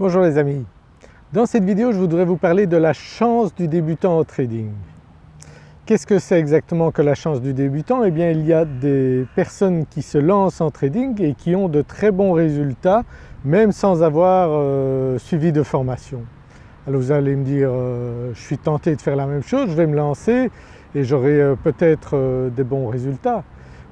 Bonjour les amis, dans cette vidéo je voudrais vous parler de la chance du débutant au trading. Qu'est-ce que c'est exactement que la chance du débutant? Eh bien il y a des personnes qui se lancent en trading et qui ont de très bons résultats même sans avoir euh, suivi de formation. Alors vous allez me dire euh, je suis tenté de faire la même chose, je vais me lancer et j'aurai euh, peut-être des bons résultats.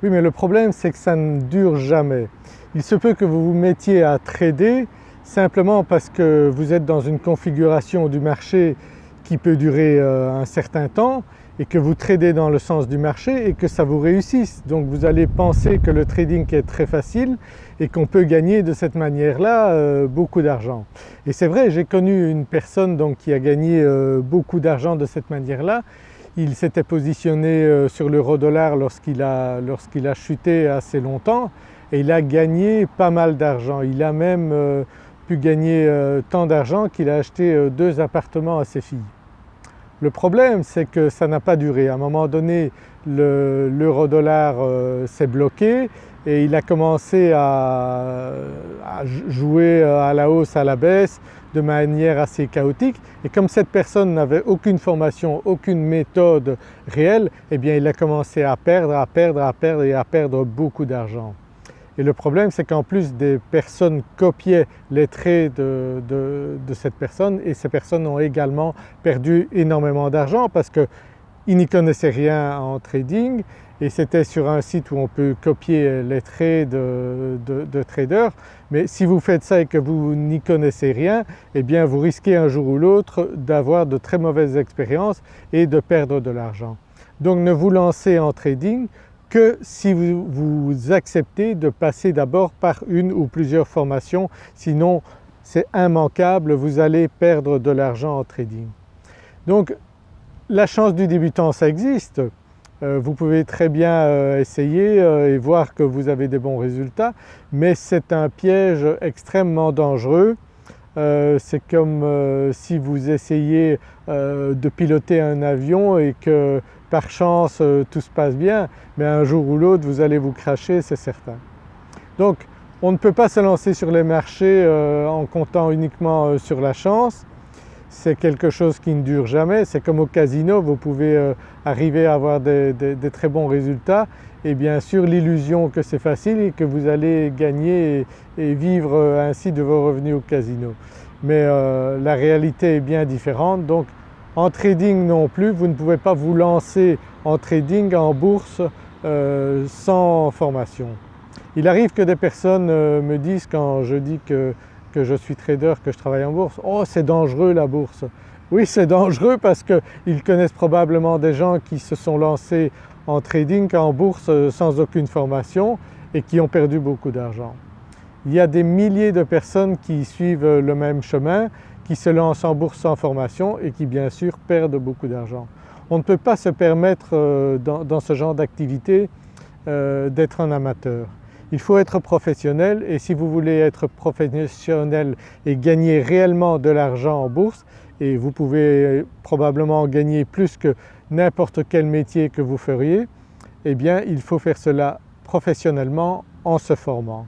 Oui mais le problème c'est que ça ne dure jamais. Il se peut que vous vous mettiez à trader simplement parce que vous êtes dans une configuration du marché qui peut durer euh, un certain temps et que vous tradez dans le sens du marché et que ça vous réussisse. Donc vous allez penser que le trading est très facile et qu'on peut gagner de cette manière-là euh, beaucoup d'argent. Et c'est vrai, j'ai connu une personne donc qui a gagné euh, beaucoup d'argent de cette manière-là. Il s'était positionné sur l'euro-dollar lorsqu'il a, a, chuté assez longtemps et il a gagné pas mal d'argent. Il a même pu gagner euh, tant d'argent qu'il a acheté euh, deux appartements à ses filles. Le problème c'est que ça n'a pas duré. À un moment donné l'euro-dollar euh, s'est bloqué et il a commencé à, jouer à la hausse, à la baisse de manière assez chaotique et comme cette personne n'avait aucune formation, aucune méthode réelle, eh bien il a commencé à perdre, à perdre, à perdre et à perdre beaucoup d'argent. Et le problème c'est qu'en plus des personnes copiaient les traits de, cette personne et ces personnes ont également perdu énormément d'argent parce qu'ils n'y connaissaient rien en trading et c'était sur un site où on peut copier les traits de, de, traders mais si vous faites ça et que vous n'y connaissez rien eh bien vous risquez un jour ou l'autre d'avoir de très mauvaises expériences et de perdre de l'argent. Donc ne vous lancez en trading que si vous, acceptez de passer d'abord par une ou plusieurs formations, sinon c'est immanquable, vous allez perdre de l'argent en trading. Donc la chance du débutant ça existe, euh, vous pouvez très bien euh, essayer euh, et voir que vous avez des bons résultats mais c'est un piège extrêmement dangereux. c'est comme si vous essayez de piloter un avion et que par chance euh, tout se passe bien mais un jour ou l'autre vous allez vous cracher c'est certain. Donc on ne peut pas se lancer sur les marchés euh, en comptant uniquement euh, sur la chance, c'est quelque chose qui ne dure jamais, c'est comme au casino, vous pouvez arriver à avoir des, très bons résultats et bien sûr l'illusion que c'est facile et que vous allez gagner et, vivre ainsi de vos revenus au casino. Mais la réalité est bien différente donc en trading non plus, vous ne pouvez pas vous lancer en trading en bourse euh, sans formation. Il arrive que des personnes euh, me disent quand je dis que, je suis trader, que je travaille en bourse, « oh c'est dangereux la bourse ». Oui c'est dangereux parce qu'ils connaissent probablement des gens qui se sont lancés en trading, en bourse euh, sans aucune formation et qui ont perdu beaucoup d'argent. Il y a des milliers de personnes qui suivent le même chemin qui se lancent en bourse sans formation et qui bien sûr perdent beaucoup d'argent. On ne peut pas se permettre euh, dans, ce genre d'activité euh, d'être un amateur. Il faut être professionnel et si vous voulez être professionnel et gagner réellement de l'argent en bourse, et vous pouvez probablement gagner plus que n'importe quel métier que vous feriez, eh bien il faut faire cela professionnellement en se formant.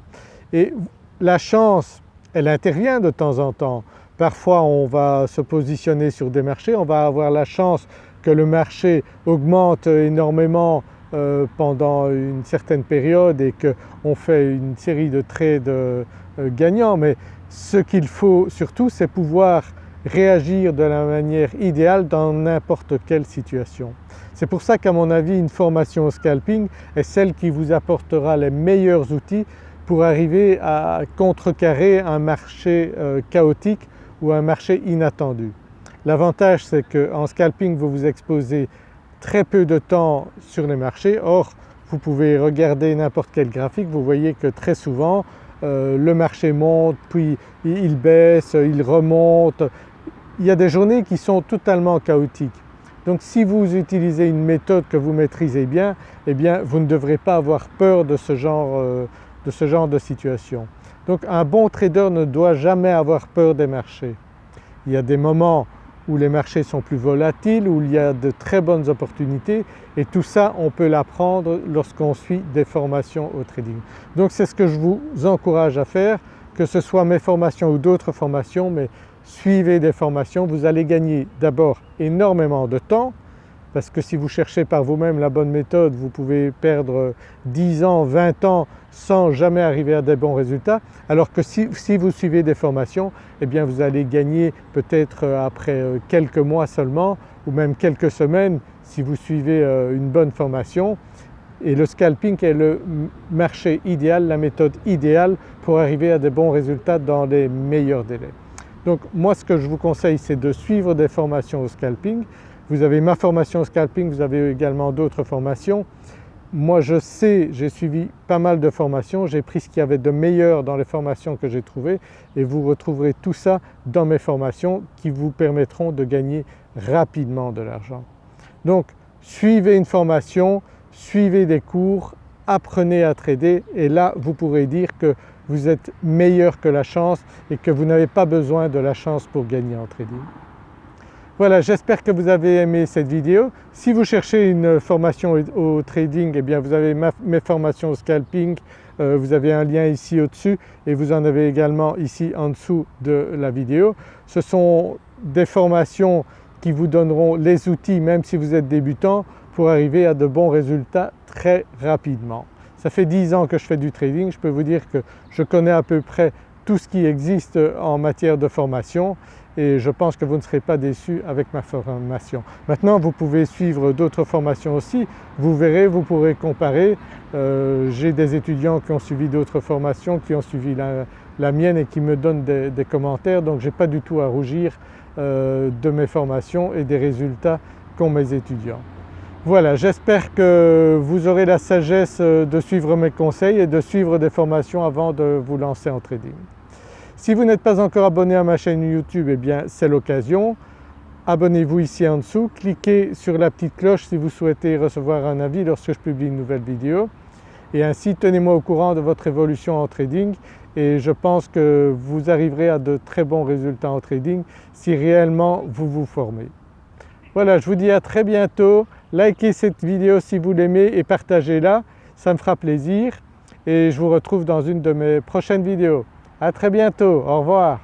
Et la chance, elle intervient de temps en temps. Parfois on va se positionner sur des marchés, on va avoir la chance que le marché augmente énormément euh, pendant une certaine période et qu'on fait une série de trades euh, gagnants mais ce qu'il faut surtout c'est pouvoir réagir de la manière idéale dans n'importe quelle situation. C'est pour ça qu'à mon avis une formation au scalping est celle qui vous apportera les meilleurs outils pour arriver à contrecarrer un marché euh, chaotique ou un marché inattendu. L'avantage c'est qu'en scalping vous vous exposez très peu de temps sur les marchés, or vous pouvez regarder n'importe quel graphique, vous voyez que très souvent euh, le marché monte puis il baisse, il remonte, il y a des journées qui sont totalement chaotiques. Donc si vous utilisez une méthode que vous maîtrisez bien, eh bien vous ne devrez pas avoir peur de ce genre, euh, de, ce genre de situation. Donc un bon trader ne doit jamais avoir peur des marchés. Il y a des moments où les marchés sont plus volatiles, où il y a de très bonnes opportunités et tout ça on peut l'apprendre lorsqu'on suit des formations au trading. Donc c'est ce que je vous encourage à faire, que ce soit mes formations ou d'autres formations, mais suivez des formations, vous allez gagner d'abord énormément de temps parce que si vous cherchez par vous-même la bonne méthode, vous pouvez perdre 10 ans, 20 ans sans jamais arriver à des bons résultats, alors que si, vous suivez des formations, eh bien vous allez gagner peut-être euh, après euh, quelques mois seulement ou même quelques semaines si vous suivez euh, une bonne formation. Et le scalping est le marché idéal, la méthode idéale pour arriver à des bons résultats dans les meilleurs délais. Donc moi ce que je vous conseille c'est de suivre des formations au scalping. Vous avez ma formation scalping, vous avez également d'autres formations. Moi je sais, j'ai suivi pas mal de formations, j'ai pris ce qu'il y avait de meilleur dans les formations que j'ai trouvées et vous retrouverez tout ça dans mes formations qui vous permettront de gagner rapidement de l'argent. Donc suivez une formation, suivez des cours, apprenez à trader et là vous pourrez dire que vous êtes meilleur que la chance et que vous n'avez pas besoin de la chance pour gagner en trading. Voilà, j'espère que vous avez aimé cette vidéo. Si vous cherchez une formation au trading, eh bien vous avez mes formations au scalping, euh, vous avez un lien ici au-dessus et vous en avez également ici en dessous de la vidéo. Ce sont des formations qui vous donneront les outils même si vous êtes débutant pour arriver à de bons résultats très rapidement. Ça fait 10 ans que je fais du trading, je peux vous dire que je connais à peu près tout ce qui existe en matière de formation et je pense que vous ne serez pas déçus avec ma formation. Maintenant vous pouvez suivre d'autres formations aussi, vous verrez, vous pourrez comparer. Euh, j'ai des étudiants qui ont suivi d'autres formations, qui ont suivi la, mienne et qui me donnent des, commentaires donc je n'ai pas du tout à rougir euh, de mes formations et des résultats qu'ont mes étudiants. Voilà, j'espère que vous aurez la sagesse euh, de suivre mes conseils et de suivre des formations avant de vous lancer en trading. Si vous n'êtes pas encore abonné à ma chaîne YouTube, eh bien c'est l'occasion. Abonnez-vous ici en dessous, cliquez sur la petite cloche si vous souhaitez recevoir un avis lorsque je publie une nouvelle vidéo et ainsi tenez-moi au courant de votre évolution en trading et je pense que vous arriverez à de très bons résultats en trading si réellement vous vous formez. Voilà, je vous dis à très bientôt. Likez cette vidéo si vous l'aimez et partagez-la, ça me fera plaisir et je vous retrouve dans une de mes prochaines vidéos. À très bientôt, au revoir.